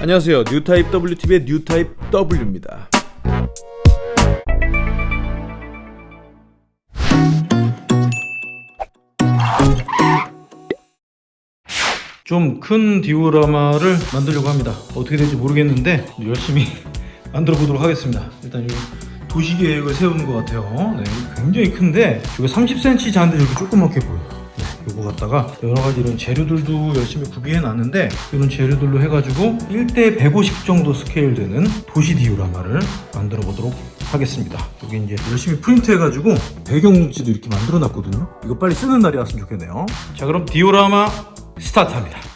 안녕하세요. 뉴타입 WTV의 뉴타입 W입니다. 좀 큰 디오라마를 만들려고 합니다. 어떻게 될지 모르겠는데 열심히 만들어 보도록 하겠습니다. 일단 이 도시 계획을 세우는 것 같아요. 네, 굉장히 큰데 이거 30cm 잔데 여기 조그맣게 보여요 네, 요거 갖다가 여러 가지 이런 재료들도 열심히 구비해 놨는데 이런 재료들로 해가지고 1대 150 정도 스케일 되는 도시 디오라마를 만들어 보도록 하겠습니다. 여기 이제 열심히 프린트 해가지고 배경지도 이렇게 만들어 놨거든요. 이거 빨리 쓰는 날이 왔으면 좋겠네요. 자 그럼 디오라마 스타트합니다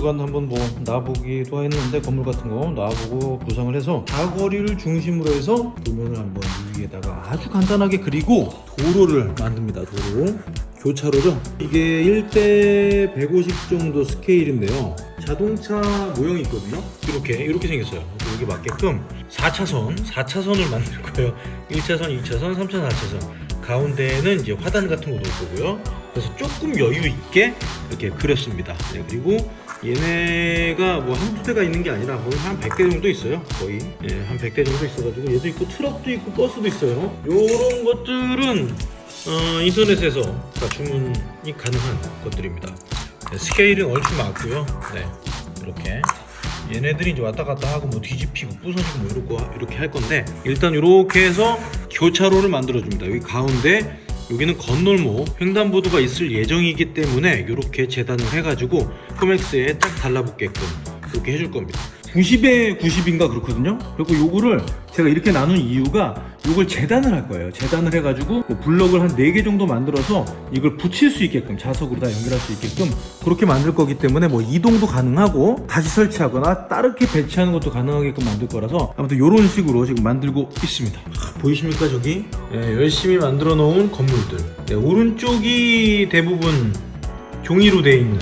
아, 이것저것 한번 뭐 놔보기도 했는데 건물 같은 거 놔보고 구성을 해서 사거리를 중심으로 해서 도면을 한번 위에다가 아주 간단하게 그리고 도로를 만듭니다. 도로. 교차로죠. 이게 1대 150 정도 스케일인데요. 자동차 모형이 있거든요. 이렇게 이렇게 생겼어요. 여기 맞게끔 4차선, 4차선을 만들 거예요. 1차선, 2차선, 3차선, 4차선. 가운데에는 이제 화단 같은 거 놓을 거고요. 그래서 조금 여유 있게 이렇게 그렸습니다. 네, 그리고 얘네가 뭐 한두 대가 있는 게 아니라 거의 한 100대 정도 있어요. 거의. 예, 한 100대 정도 있어가지고 얘도 있고 트럭도 있고 버스도 있어요. 요런 것들은 어, 인터넷에서 다 주문이 가능한 것들입니다. 네, 스케일은 얼추 맞고요. 네, 이렇게. 얘네들이 이제 왔다 갔다 하고 뭐 뒤집히고 부서지고 뭐 이렇게 이렇게 할 건데 일단 이렇게 해서 교차로를 만들어 줍니다. 여기 가운데 여기는 건널목 횡단보도가 있을 예정이기 때문에 이렇게 재단을 해가지고 코맥스에 딱 달라붙게끔 이렇게 해줄 겁니다. 90에 90인가 그렇거든요. 그리고 요거를 제가 이렇게 나눈 이유가 요걸 재단을 할 거예요. 재단을 해가지고 뭐 블럭을 한 4개 정도 만들어서 이걸 붙일 수 있게끔 자석으로 다 연결할 수 있게끔 그렇게 만들 거기 때문에 뭐 이동도 가능하고 다시 설치하거나 따르게 배치하는 것도 가능하게끔 만들 거라서 아무튼 이런 식으로 지금 만들고 있습니다. 보이십니까 저기? 예, 열심히 만들어 놓은 건물들. 네, 오른쪽이 대부분 종이로 되어 있는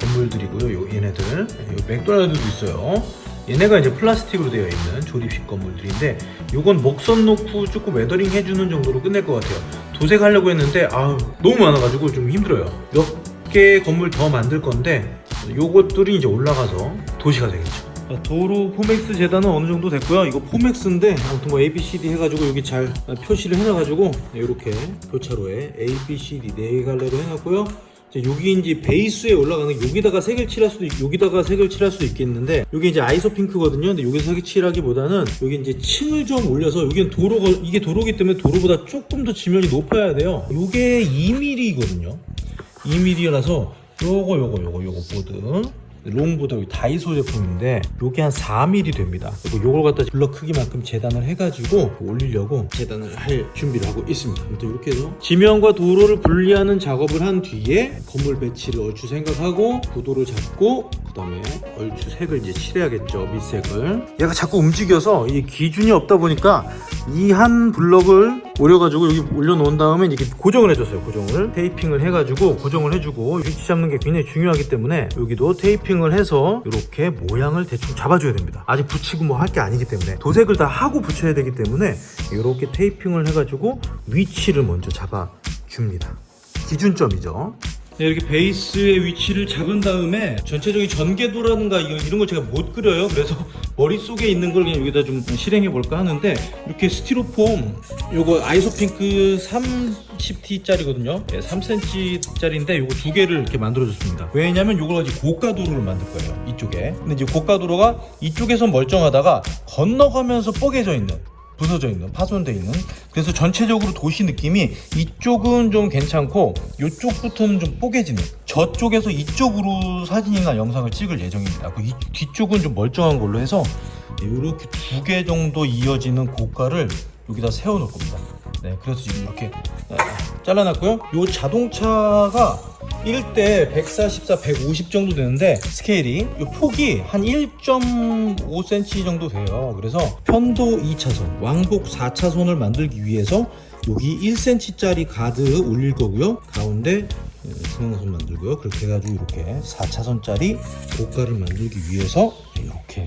건물들이고요. 요 얘네들. 요 맥도날드도 있어요. 얘네가 이제 플라스틱으로 되어 있는 조립식 건물들인데 요건 목선 놓고 조금 weathering 해주는 정도로 끝낼 것 같아요. 도색하려고 했는데 아 너무 많아가지고 좀 힘들어요. 몇 개 건물 더 만들 건데 요것들이 이제 올라가서 도시가 되겠죠. 도로 포맥스 재단은 어느 정도 됐고요. 이거 포맥스인데 아무튼 뭐 A, B, C, D 해가지고 여기 잘 표시를 해놔가지고 이렇게 교차로에 A, B, C, D 네 갈래로 해놨고요. 여기 이제 베이스에 올라가는 여기다가 색을 칠할 수도 있, 여기다가 색을 칠할 수도 있겠는데 여기 이제 아이소 핑크거든요. 근데 여기서 색을 칠하기보다는 여기 이제 층을 좀 올려서 여기는 도로가 이게 도로기 때문에 도로보다 조금 더 지면이 높아야 돼요. 이게 2mm거든요. 2mm라서 요거 요거 요거 요거 보드 여기 다이소 제품인데 요게 한 4mm 됩니다. 그리고 요걸 갖다 블럭 크기만큼 재단을 해가지고 올리려고 재단을 할 준비를 하고 있습니다. 아무튼 이렇게 해서 지면과 도로를 분리하는 작업을 한 뒤에 건물 배치를 얼추 생각하고 구도를 잡고 그 다음에 얼추 색을 이제 칠해야겠죠 밑색을. 얘가 자꾸 움직여서 이 기준이 없다 보니까 이 한 블럭을 오려가지고 여기 올려놓은 다음에 이렇게 고정을 해줬어요 고정을. 테이핑을 해가지고 고정을 해주고 위치 잡는 게 굉장히 중요하기 때문에 여기도 테이핑을 해서 이렇게 모양을 대충 잡아줘야 됩니다. 아직 붙이고 뭐 할 게 아니기 때문에. 도색을 다 하고 붙여야 되기 때문에 이렇게 테이핑을 해가지고 위치를 먼저 잡아줍니다. 기준점이죠 네, 이렇게 베이스의 위치를 잡은 다음에 전체적인 전개도라든가 이런 걸 제가 못 그려요. 그래서 머릿속에 있는 걸 그냥 여기다 좀 실행해 볼까 하는데 이렇게 스티로폼 요거 아이소핑크 30T짜리거든요. 3cm짜리인데 요거 두 개를 이렇게 만들어 줬습니다. 왜냐면 요걸 가지고 고가도로를 만들 거예요. 이쪽에. 근데 이제 고가도로가 이쪽에서 멀쩡하다가 건너가면서 뽀개져 있는 부서져 있는 파손돼 있는. 그래서 전체적으로 도시 느낌이 이쪽은 좀 괜찮고 이쪽부터는 좀 뽀개지는 저쪽에서 이쪽으로 사진이나 영상을 찍을 예정입니다. 그 이, 뒤쪽은 좀 멀쩡한 걸로 해서 이렇게 두 개 정도 이어지는 고가를 여기다 세워 놓을 겁니다 네, 그래서 지금 이렇게 아, 잘라놨고요. 이 자동차가 1대 144, 150 정도 되는데 스케일이 이 폭이 한 1.5cm 정도 돼요. 그래서 편도 2차선, 왕복 4차선을 만들기 위해서 여기 1cm짜리 가드 올릴 거고요. 가운데 중앙선 만들고요. 그렇게 해가지고 이렇게 4차선짜리 고가를 만들기 위해서 이렇게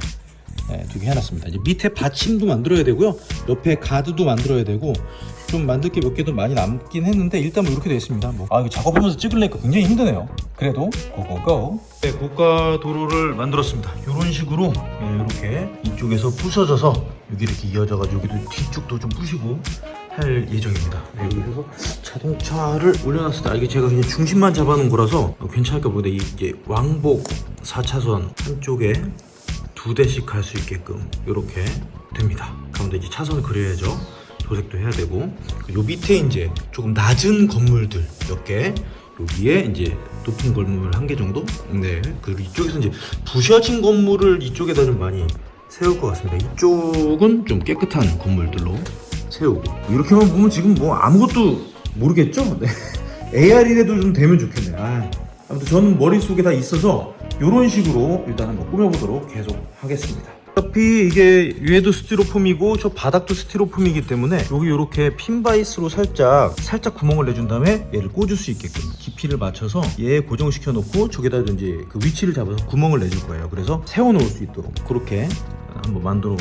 네, 두개 해놨습니다. 이제 밑에 받침도 만들어야 되고요. 옆에 가드도 만들어야 되고 좀 만들 게 몇 개도 많이 남긴 했는데 일단 뭐 이렇게 되어 있습니다. 뭐. 아 이거 작업하면서 찍으려니까 굉장히 힘드네요. 그래도 고고고. 네, 고가 도로를 만들었습니다. 이런 식으로 네, 이렇게 이쪽에서 부서져서 여기 이렇게 이어져 가지고 여기도 뒤쪽도 좀 부시고 할 예정입니다. 네, 여기서 자동차를 올려놨을 때 아, 이게 제가 그냥 중심만 잡아놓은 거라서 괜찮을까 모르겠는데 이게 왕복 4차선 한쪽에 두 대씩 갈 수 있게끔 이렇게 됩니다. 가운데 이제 차선을 그려야죠. 도색도 해야 되고 요 밑에 이제 조금 낮은 건물들 몇개 여기에 이제 높은 건물 한 개 정도? 네. 그리고 이쪽에서 이제 부셔진 건물을 이쪽에다 좀 많이 세울 것 같습니다. 이쪽은 좀 깨끗한 건물들로 세우고. 이렇게만 보면 지금 뭐 아무것도 모르겠죠? 네. AR이라도 좀 되면 좋겠네요 아, 아무튼 저는 머릿속에 다 있어서 이런 식으로 일단 한번 꾸며보도록 계속 하겠습니다 어차피 이게 위에도 스티로폼이고 저 바닥도 스티로폼이기 때문에 여기 이렇게 핀 바이스로 살짝 살짝 구멍을 내준 다음에 얘를 꽂을 수 있게끔 깊이를 맞춰서 얘 고정시켜 놓고 저기다 이제 그 위치를 잡아서 구멍을 내줄 거예요. 그래서 세워 놓을 수 있도록 그렇게 한번 만들어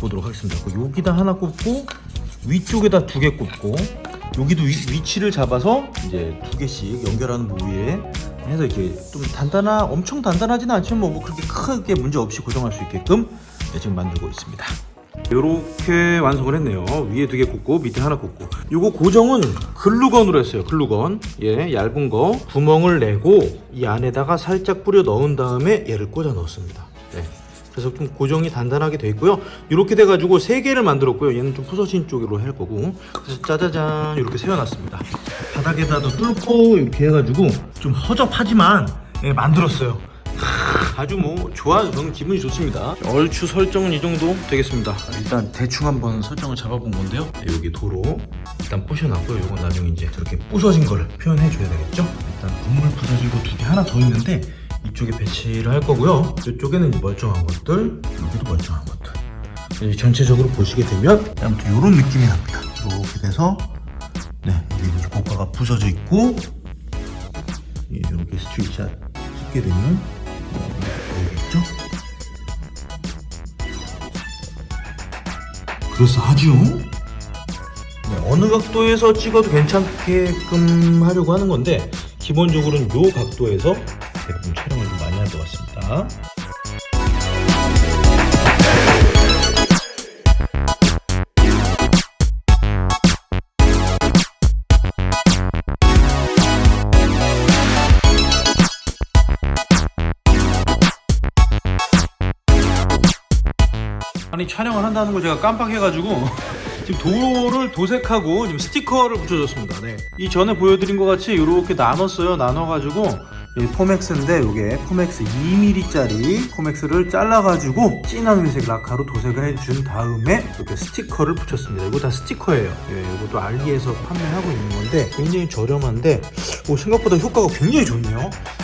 보도록 하겠습니다. 여기다 하나 꽂고 위쪽에다 두 개 꽂고 여기도 위, 위치를 잡아서 이제 두 개씩 연결하는 부위에 해서 이렇게 좀 단단하 엄청 단단하지는 않지만 뭐, 뭐 그렇게 크게 문제 없이 고정할 수 있게끔 네, 지금 만들고 있습니다. 이렇게 완성을 했네요. 위에 두 개 꽂고 밑에 하나 꽂고. 이거 고정은 글루건으로 했어요 글루건. 예 얇은 거 구멍을 내고 이 안에다가 살짝 뿌려 넣은 다음에 얘를 꽂아 넣었습니다. 네. 그래서 좀 고정이 단단하게 돼 있고요. 이렇게 돼 가지고 세 개를 만들었고요. 얘는 좀 부서진 쪽으로 할 거고. 그래서 짜자잔 이렇게 세워놨습니다. 바닥에다도 뚫고 이렇게 해가지고 좀 허접하지만 예, 만들었어요. 아주 뭐 좋아요 저는 기분이 좋습니다. 얼추 설정은 이 정도 되겠습니다. 일단 대충 한번 설정을 잡아본 건데요. 네, 여기 도로 일단 부셔놨고요. 이건 나중에 이제 저렇게 부서진 걸 표현해 줘야 되겠죠? 일단 건물 부서지고 두 개 하나 더 있는데 이쪽에 배치를 할 거고요. 이쪽에는 멀쩡한 것들 여기도 멀쩡한 것들. 전체적으로 보시게 되면 아무튼 이런 느낌이 납니다. 이렇게 돼서 네 여기 이제 고가가 부서져 있고 이렇게 street shot 찍게 되면 보이겠죠? 그래서하죠 네, 어느 각도에서 찍어도 괜찮게끔 하려고 하는 건데 기본적으로는 이 각도에서 대부분 촬영을 좀 많이 할 것 같습니다. 아니 촬영을 한다는 걸 제가 깜빡해가지고 지금 도로를 도색하고 지금 스티커를 붙여줬습니다. 네. 이 전에 보여드린 것 같이 이렇게 나눴어요. 나눠가지고 포맥스인데 이게 포맥스 2mm짜리 포맥스를 잘라가지고 진한 회색 라카로 도색을 해준 다음에 이렇게 스티커를 붙였습니다. 이거 다 스티커예요. 예, 이것도 알리에서 판매하고 있는 건데 굉장히 저렴한데 오, 생각보다 효과가 굉장히 좋네요.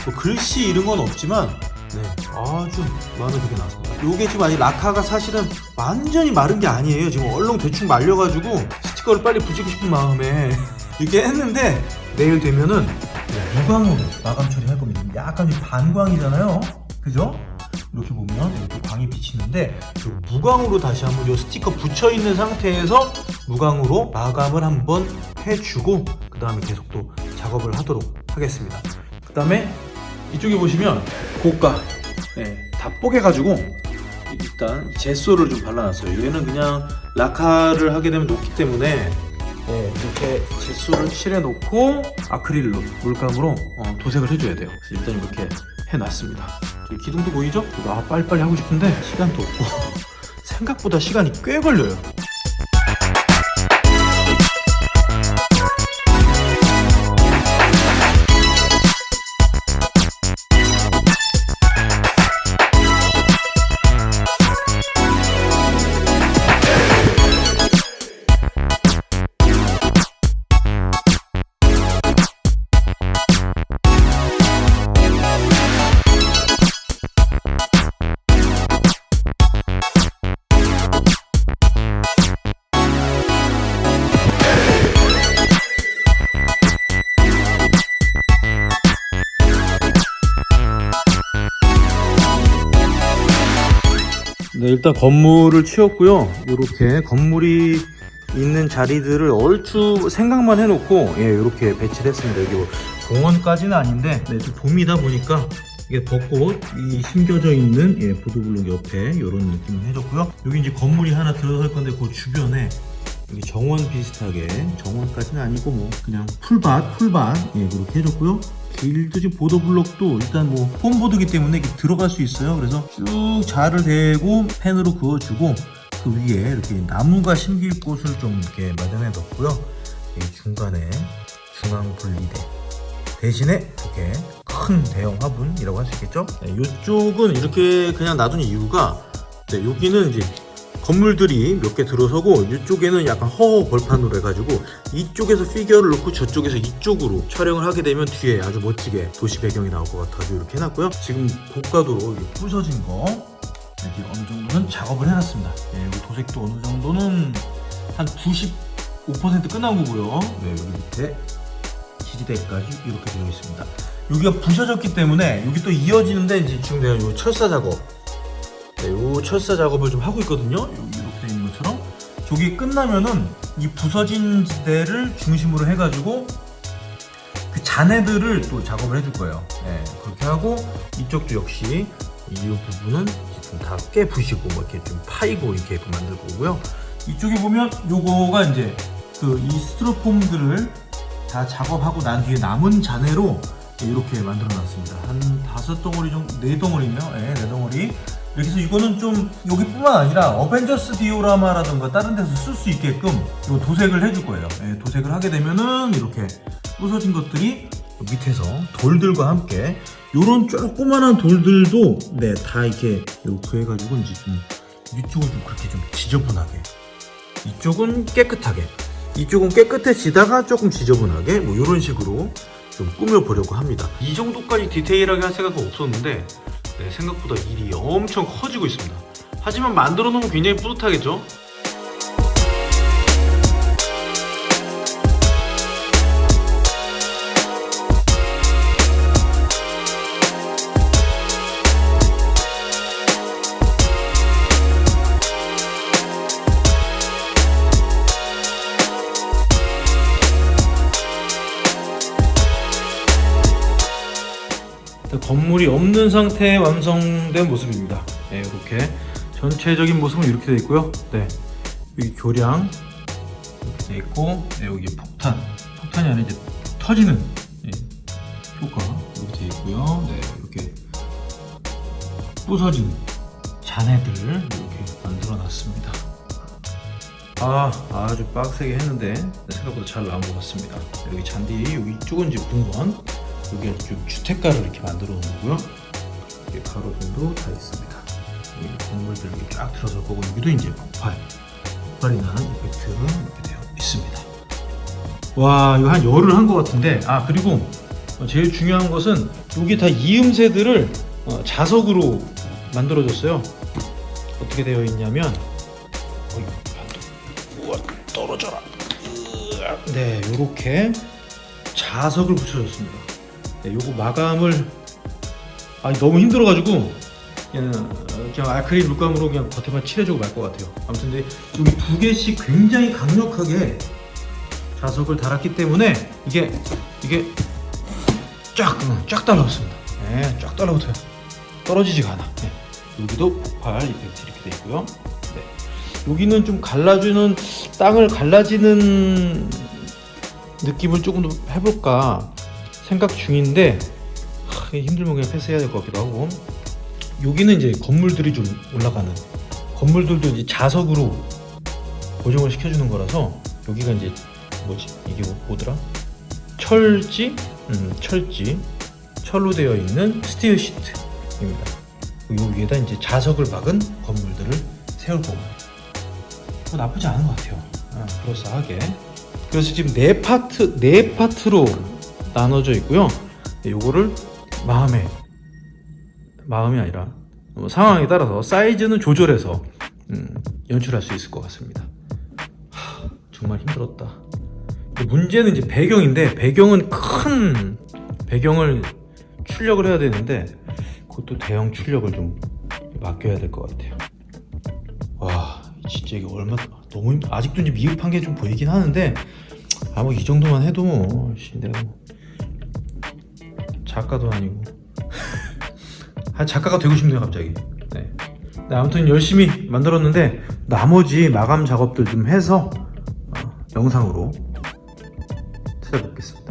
뭐 글씨 이런 건 없지만 네, 아주 마음에 들게 나왔습니다. 요게 지금 아니 라카가 사실은 완전히 마른 게 아니에요. 지금 얼렁 대충 말려가지고 스티커를 빨리 붙이고 싶은 마음에 이렇게 했는데 내일 되면은 무광으로 마감 처리할 겁니다. 약간 반광이잖아요. 그죠? 이렇게 보면 이렇게 광이 비치는데 무광으로 다시 한번 이 스티커 붙여 있는 상태에서 무광으로 마감을 한번 해주고 그 다음에 계속 또 작업을 하도록 하겠습니다. 그 다음에 이쪽에 보시면 고가 네, 다 뽀개가지고 일단 제소를 좀 발라놨어요. 얘는 그냥 라카를 하게 되면 녹기 때문에 네, 이렇게 제소를 칠해놓고 아크릴로 물감으로 어, 도색을 해줘야 돼요. 그래서 일단 이렇게 해놨습니다. 기둥도 보이죠? 아 빨리빨리 하고 싶은데 시간도 없고. 생각보다 시간이 꽤 걸려요 일단 건물을 치웠고요. 이렇게 건물이 있는 자리들을 얼추 생각만 해놓고 예, 이렇게 배치를 했습니다. 여기 뭐 공원까지는 아닌데 네, 좀 봄이다 보니까 이게 벚꽃 이 심겨져 있는 예, 보도블록 옆에 이런 느낌을 해줬고요. 여기 이제 건물이 하나 들어설 건데 그 주변에 정원 비슷하게 정원까지는 아니고 뭐 그냥 풀밭 풀밭 예 그렇게 해줬고요. 길도 지금 보도블록도 일단 뭐 폼보드기 때문에 들어갈 수 있어요. 그래서 쭉 자를 대고 펜으로 그어주고 그 위에 이렇게 나무가 심길 곳을 좀 이렇게 마련해 뒀고요. 이 중간에 중앙 분리대 대신에 이렇게 큰 대형 화분이라고 할 수 있겠죠? 네, 이쪽은 이렇게 그냥 놔둔 이유가 네, 여기는 이제 건물들이 몇 개 들어서고 이쪽에는 약간 허허 벌판으로 해가지고 이쪽에서 피규어를 넣고 저쪽에서 이쪽으로 촬영을 하게 되면 뒤에 아주 멋지게 도시 배경이 나올 것 같아서 이렇게 해놨고요. 지금 고가도로 부서진 거 이렇게 어느 정도는 작업을 해놨습니다. 네, 여기 도색도 어느 정도는 한 95% 끝난 거고요. 네, 여기 밑에 지지대까지 이렇게 되어 있습니다. 여기가 부셔졌기 때문에 여기 또 이어지는데 이제 지금 내가 요 철사 작업 네, 요 철사 작업을 좀 하고 있거든요. 이렇게 돼 있는 것처럼 저기 끝나면은 이 부서진 지대를 중심으로 해가지고 그 잔해들을 또 작업을 해줄 거예요. 네, 그렇게 하고 이쪽도 역시 이 부분은 다 깨부시고 뭐 이렇게 좀 파이고 이렇게 만들 거고요. 이쪽에 보면 요거가 이제 그 이 스티로폼들을 다 작업하고 난 뒤에 남은 잔해로 이렇게 만들어 놨습니다. 한 다섯 덩어리 정도, 네 덩어리네요. 네, 네 덩어리. 이렇게 해서 이거는 좀 여기뿐만 아니라 어벤져스 디오라마라든가 다른 데서 쓸 수 있게끔 요 도색을 해줄 거예요. 예, 도색을 하게 되면은 이렇게 부서진 것들이 밑에서 돌들과 함께 요런 조그만한 돌들도 네 다 이렇게 요렇게 해가지고 이제 좀 이쪽은 좀 그렇게 좀 지저분하게 이쪽은 깨끗하게 이쪽은 깨끗해지다가 조금 지저분하게 뭐 이런 식으로 좀 꾸며보려고 합니다 이 정도까지 디테일하게 할 생각은 없었는데 네, 생각보다 일이 엄청 커지고 있습니다. 하지만 만들어 놓으면 굉장히 뿌듯하겠죠 건물이 없는 상태의 완성된 모습입니다. 네, 이렇게 전체적인 모습은 이렇게 되어 있고요. 네, 여기 교량 이렇게 되어 있고, 네, 여기 폭탄, 폭탄이 아니라 이제 터지는 네, 효과 이렇게 되어 있고요. 네, 이렇게 부서진 잔해들 이렇게 만들어 놨습니다. 아, 아주 빡세게 했는데 생각보다 잘 나온 것 같습니다. 여기 잔디, 여기 이쪽은 이제 공원, 여기 좀 주택가를 이렇게 만들어 놓은 거고요. 이렇게 가로등도 다 있습니다. 여기 건물들 이렇게 쫙 들어설 거고 여기도 이제 폭발, 폭발이 나는 이펙트가 이렇게 되어 있습니다. 와, 이거 한 열흘 한것 같은데, 아 그리고 제일 중요한 것은 여기 다 이음새들을 어, 자석으로 만들어줬어요. 어떻게 되어 있냐면, 어이, 우와 떨어져라. 네, 요렇게 자석을 붙여줬습니다. 네, 요거 마감을 아 너무 힘들어가지고 그냥, 그냥 아크릴 물감으로 그냥 겉에만 칠해주고 말 것 같아요. 아무튼 근데 여기 두 개씩 굉장히 강력하게 자석을 달았기 때문에 이게 이게 쫙쫙 달라붙습니다. 네, 쫙 달라붙어요. 떨어지지가 않아. 네. 여기도 폭발 이펙트 이렇게 돼 있고요. 네. 여기는 좀 갈라주는 땅을 갈라지는 느낌을 조금 더 해볼까 생각 중인데 하, 힘들면 그냥 패스해야 될 것 같기도 하고. 여기는 이제 건물들이 좀 올라가는 건물들도 이제 자석으로 고정을 시켜주는 거라서 여기가 이제 뭐지? 이게 뭐, 뭐더라? 철지? 음, 철지. 철로 되어 있는 스티어 시트입니다. 요 위에다 이제 자석을 박은 건물들을 세울 거고. 뭐 나쁘지 않은 것 같아요. 아, 그럴싸하게. 그래서 지금 네 파트 네 파트로 나눠져 있고요. 요거를 마음에 마음이 아니라 뭐 상황에 따라서 사이즈는 조절해서 음, 연출할 수 있을 것 같습니다. 하, 정말 힘들었다. 문제는 이제 배경인데 배경은 큰 배경을 출력을 해야 되는데 그것도 대형 출력을 좀 맡겨야 될 것 같아요. 진짜 이게 얼마 너무 힘- 아직도 이제 미흡한 게 좀 보이긴 하는데 아뭐이 정도만 해도 뭐 씨, 내가 뭐 작가도 아니고. 아 작가가 되고 싶네요 갑자기. 네. 네, 아무튼 열심히 만들었는데 나머지 마감 작업들 좀 해서 어, 영상으로 찾아뵙겠습니다